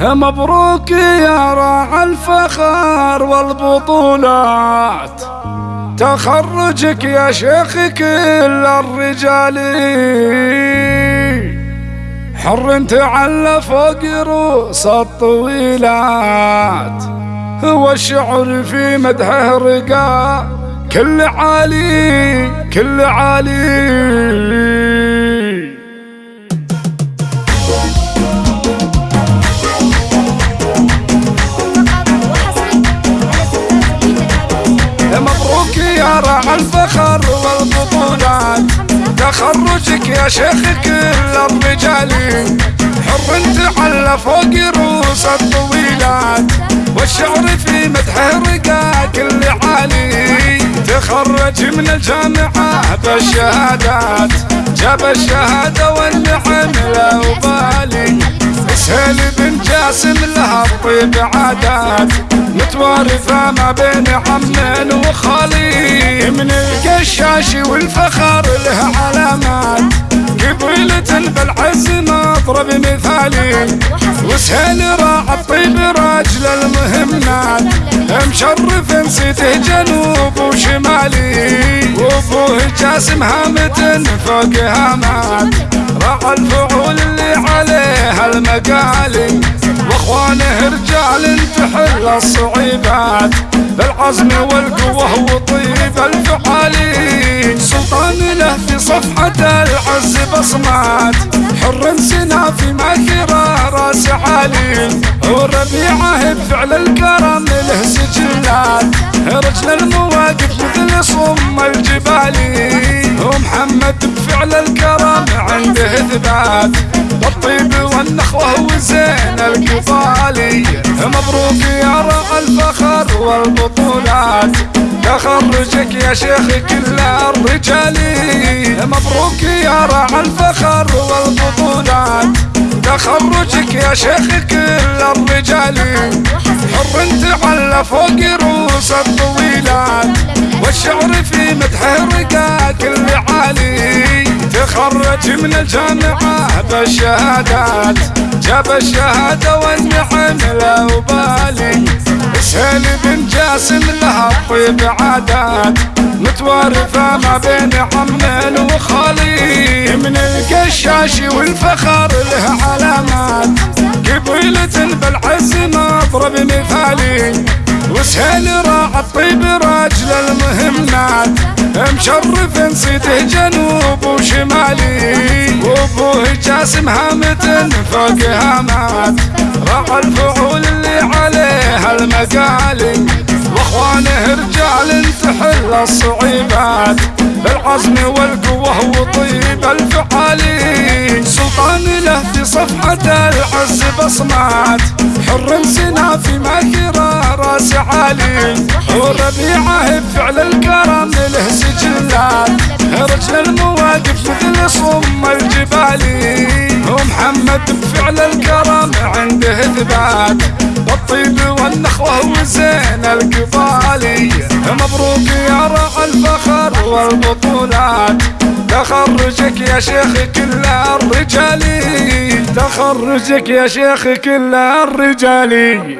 مبروك يا راعى الفخر والبطولات. تخرجك يا شيخ كل الرجال. حر تعلى فوق رؤوس الطويلات. هو الشعر في مدحه رقا. كل عالي كل عالي. راع الفخر والبطولات تخرجك يا شيخ كل الرجال. حر تعلى فوق رؤوس الطويلات. والشعر في مدحه رقا كل عالي تخرج من الجامعة بالشهادات جاب الشهادة والنعم لا وبالي سهل بن جاسم لها الطيب عادات متوارثة ما بين عمين وخالي من القشاش والفخر له علامات. قبيلة بالعز مضرب مثالي. وسهل راع الطيب راجل المهمات. مشرف نسيته جنوب وشمالي. وابوه جاسم هامة فوق هامات راع الفعول اللي عليها المقالي. واخوانه رجال تحل الصعيبات بالعزم والقوة وطيب الفعالي سلطان له في صفحة العز بصمات. حر سنا في ماكرة راس عالي وربيعه بفعل الكرم له سجلات. رجل المواقف مثل صم الجبالي ومحمد بفعل الكرم عنده والنخوة القبالي مبروك يا رع الفخر والبطولات. تخرجك يا شيخ كل الرجالي مبروك يا رع الفخر والبطولات. تخرجك يا شيخ كل الرجالي حر تعلى فوق رؤوس الطويلات. والشعر في مدحه رقا كل عالي. تخرج من الجامعة بالشهادات جاب الشهادة والنعم لا وبالي سهل بن جاسم لها الطيب عادات متوارثة ما بين عمين وخالي من القشاش والفخر له علامات قبيلة بالعز مضرب مثالي وسهل راع الطيب راجل المهمات مشرف نسيته جنوب وابوه جاسم هامة فوق هامات راع الفعول اللي عليها المقالي. واخوانه رجال تحل الصعيبات. بالعزم والقوة وطيب الفعالي سلطان له في صفحة العز بصمات. حر سنا في ماكرة راس عالي. وربيعه بفعل الكرم له سجلات. رجل المواقف مثل صم الجبالي بفعل الكرم عنده إثبات. بالطيب والنخوة وزين القبالي مبروك يا رع الفخر والبطولات. تخرجك يا شيخ كل الرجالي تخرجك يا شيخ كل الرجالي